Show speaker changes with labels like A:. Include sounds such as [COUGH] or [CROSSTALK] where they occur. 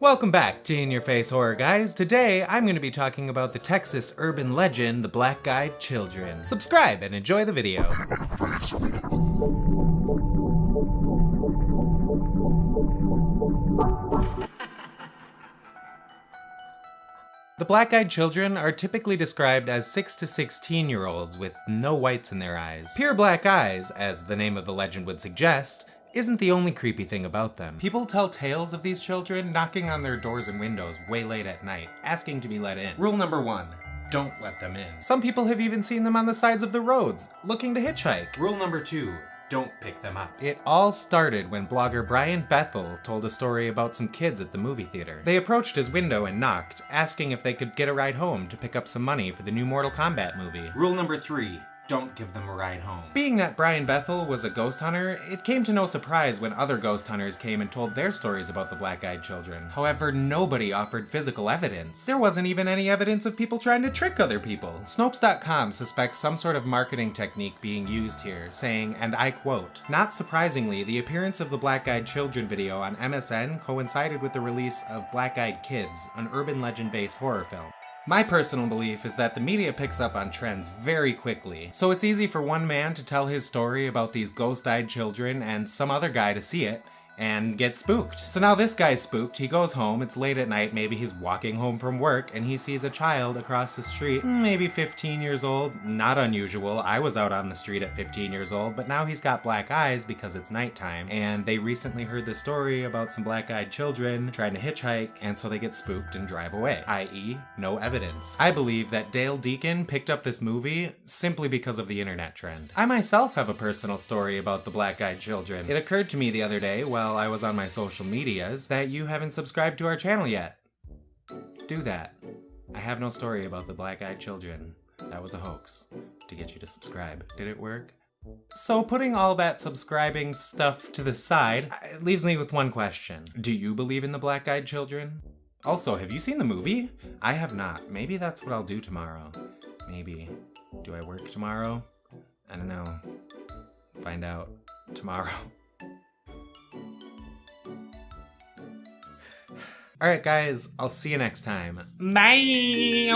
A: Welcome back to In Your Face Horror Guys. Today, I'm going to be talking about the Texas urban legend, the Black Eyed Children. Subscribe and enjoy the video. [LAUGHS] The black-eyed children are typically described as 6 to 16 year olds with no whites in their eyes. Pure black eyes, as the name of the legend would suggest, isn't the only creepy thing about them. People tell tales of these children knocking on their doors and windows way late at night, asking to be let in. Rule number one, don't let them in. Some people have even seen them on the sides of the roads, looking to hitchhike. Rule number two, don't pick them up. It all started when blogger Brian Bethel told a story about some kids at the movie theater. They approached his window and knocked, asking if they could get a ride home to pick up some money for the new Mortal Kombat movie. Rule number three, don't give them a ride home. Being that Brian Bethel was a ghost hunter, it came to no surprise when other ghost hunters came and told their stories about the black-eyed children. However, nobody offered physical evidence. There wasn't even any evidence of people trying to trick other people. Snopes.com suspects some sort of marketing technique being used here, saying, and I quote, Not surprisingly, the appearance of the black-eyed children video on MSN coincided with the release of Black-Eyed Kids, an urban legend-based horror film. My personal belief is that the media picks up on trends very quickly, so it's easy for one man to tell his story about these ghost-eyed children and some other guy to see it, and get spooked. So now this guy's spooked, he goes home, it's late at night, maybe he's walking home from work, and he sees a child across the street, maybe 15 years old, not unusual, I was out on the street at 15 years old, but now he's got black eyes because it's nighttime, and they recently heard the story about some black-eyed children trying to hitchhike, and so they get spooked and drive away, i.e. no evidence. I believe that Dale Deacon picked up this movie simply because of the internet trend. I myself have a personal story about the black-eyed children. It occurred to me the other day while while I was on my social medias that you haven't subscribed to our channel yet. Do that. I have no story about the black-eyed children. That was a hoax to get you to subscribe. Did it work? So putting all that subscribing stuff to the side, uh, it leaves me with one question. Do you believe in the black-eyed children? Also, have you seen the movie? I have not. Maybe that's what I'll do tomorrow. Maybe. Do I work tomorrow? I don't know. Find out tomorrow. [LAUGHS] Alright guys, I'll see you next time. Bye!